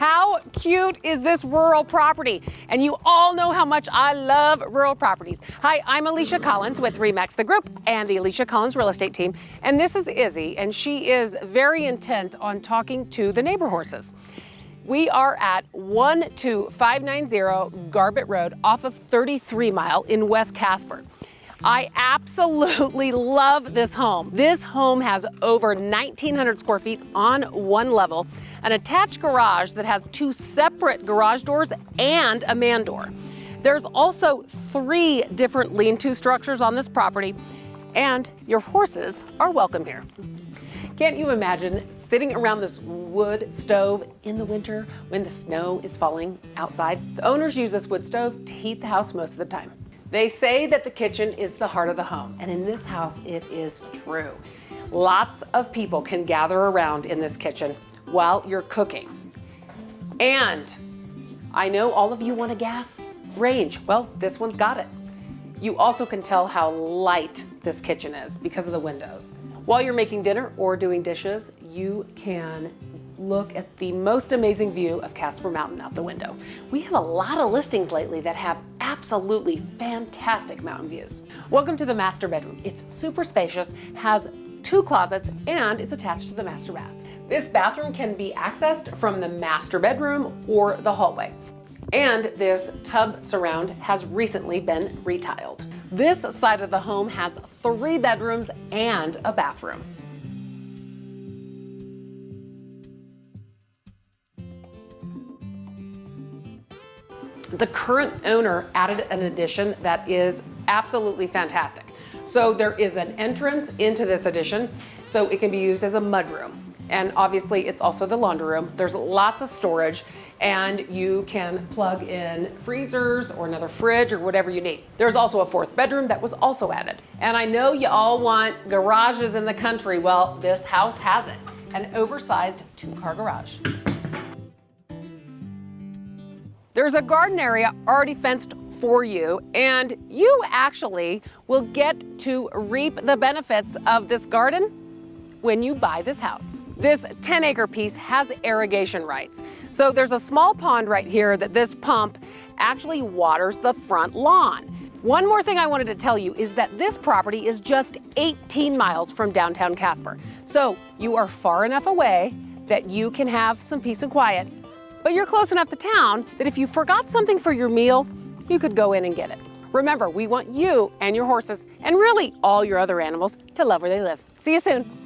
How cute is this rural property? And you all know how much I love rural properties. Hi, I'm Alicia Collins with Remax the Group and the Alicia Collins Real Estate Team. And this is Izzy, and she is very intent on talking to the neighbor horses. We are at 12590 Garbett Road off of 33 Mile in West Casper. I absolutely love this home. This home has over 1,900 square feet on one level, an attached garage that has two separate garage doors and a man door. There's also three different lean-to structures on this property, and your horses are welcome here. Can't you imagine sitting around this wood stove in the winter when the snow is falling outside? The owners use this wood stove to heat the house most of the time. They say that the kitchen is the heart of the home, and in this house, it is true. Lots of people can gather around in this kitchen while you're cooking. And I know all of you want a gas range. Well, this one's got it. You also can tell how light this kitchen is because of the windows. While you're making dinner or doing dishes, you can look at the most amazing view of Casper Mountain out the window. We have a lot of listings lately that have absolutely fantastic mountain views. Welcome to the master bedroom. It's super spacious, has two closets, and is attached to the master bath. This bathroom can be accessed from the master bedroom or the hallway. And this tub surround has recently been retiled. This side of the home has three bedrooms and a bathroom. The current owner added an addition that is absolutely fantastic. So there is an entrance into this addition, so it can be used as a mudroom. And obviously it's also the laundry room. There's lots of storage and you can plug in freezers or another fridge or whatever you need. There's also a fourth bedroom that was also added. And I know you all want garages in the country. Well, this house has it, an oversized two car garage. There's a garden area already fenced for you, and you actually will get to reap the benefits of this garden when you buy this house. This 10 acre piece has irrigation rights. So there's a small pond right here that this pump actually waters the front lawn. One more thing I wanted to tell you is that this property is just 18 miles from downtown Casper. So you are far enough away that you can have some peace and quiet but you're close enough to town that if you forgot something for your meal, you could go in and get it. Remember, we want you and your horses, and really all your other animals, to love where they live. See you soon.